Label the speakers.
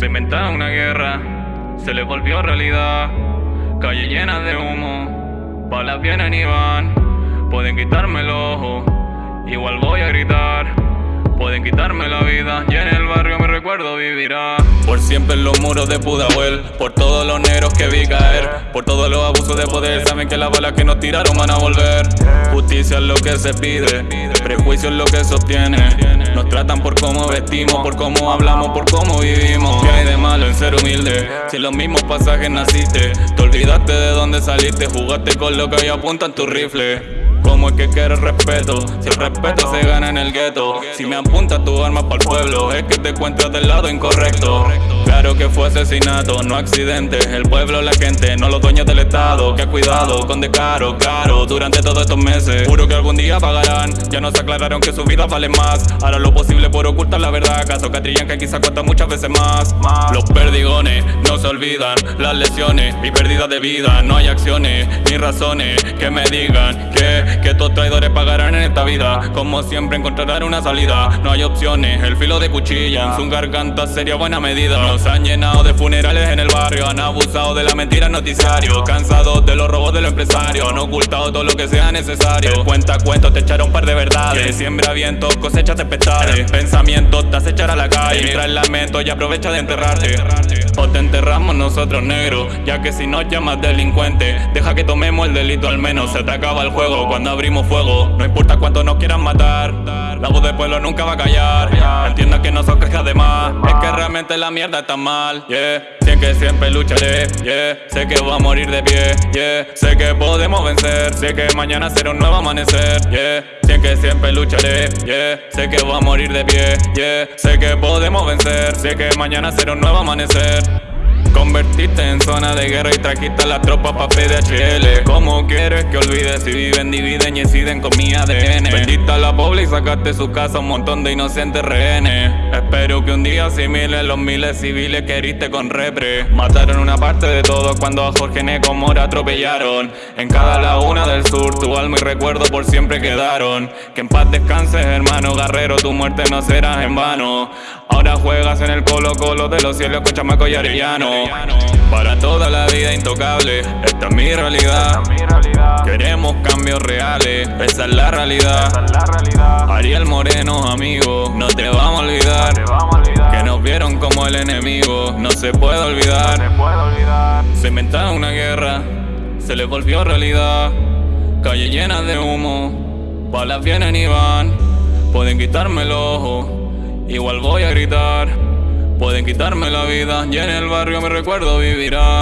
Speaker 1: Se inventaron una guerra, se les volvió realidad. Calle llena de humo, balas vienen y van. Pueden quitarme el ojo, igual voy a gritar. Pueden quitarme la vida Por siempre en los muros de Pudahuel, por todos los negros que vi caer, por todos los abusos de poder. Saben que las balas que nos tiraron van a volver. Justicia es lo que se pide, prejuicio es lo que se obtiene. Nos tratan por cómo vestimos, por cómo hablamos, por cómo vivimos. ¿Qué hay de malo en ser humilde? Si en los mismos pasajes naciste, te olvidaste de dónde saliste, jugaste con lo que hoy apunta en tu rifle. ¿Cómo es que quieres respeto? Si el respeto se gana en el gueto Si me apunta tu arma para el pueblo Es que te encuentras del lado incorrecto Claro que fue asesinato, no accidente. El pueblo, la gente, no los dueños del estado. Que cuidado con descaro, claro Durante todos estos meses. Juro que algún día pagarán. Ya nos aclararon que su vida vale más. Hará lo posible por ocultar la verdad. Caso que quizá cuesta muchas veces más. Los perdigones no se olvidan. Las lesiones y pérdidas de vida. No hay acciones ni razones que me digan que que estos traidores pagarán en esta vida. Como siempre encontrarán una salida. No hay opciones, el filo de cuchilla. En su garganta sería buena medida Nos han llenado de funerales en el barrio Han abusado de la mentira en noticiario Cansados de los robos de los empresarios Han ocultado todo lo que sea necesario. Cuenta cuentos, te echaron un par de verdades Siembra vientos, cosecha tempestades Pensamientos te acechar a la calle Mientras el lamento y aprovecha de enterrarte. O te enterramos nosotros negros Ya que si nos llamas delincuente Deja que tomemos el delito al menos Se te acaba el juego cuando abrimos fuego No importa cuánto nos quieran matar voz del pueblo nunca va a callar. Entiendo que no son quejas de más. Es que realmente la mierda está mal, yeah. Sé que siempre lucharé, yeah. Sé que voy a morir de pie, yeah. Sé que podemos vencer. Sé que mañana será un nuevo amanecer, yeah. Sé que siempre lucharé, yeah. Sé que voy a morir de pie, yeah. Sé que podemos vencer. Sé que mañana será un nuevo amanecer Convertiste en zona de guerra y trajiste a la tropa pa' PDHL ¿Cómo quieres que olvides si viven, dividen y inciden con mi ADN? Vendiste a la pobre y sacaste su casa un montón de inocentes rehenes. Espero que un día asimiles los miles civiles que heriste con repre. Mataron una parte de todos cuando a Jorge Neco Mora atropellaron. En cada laguna del sur tu alma y recuerdo por siempre quedaron. Que en paz descanses hermano guerrero, tu muerte no será en vano. Ahora juegas en el colo colo de los cielos con chamaco y arellano para toda la vida intocable, esta es mi realidad. Queremos cambios reales, esa es la realidad. Ariel Moreno, amigo, no te vamos a olvidar. Que nos vieron como el enemigo, no se puede olvidar. Se inventaron una guerra, se les volvió realidad. Calle llena de humo, balas vienen y van. Pueden quitarme el ojo, igual voy a gritar Pueden quitarme la vida y en el barrio mi recuerdo vivirá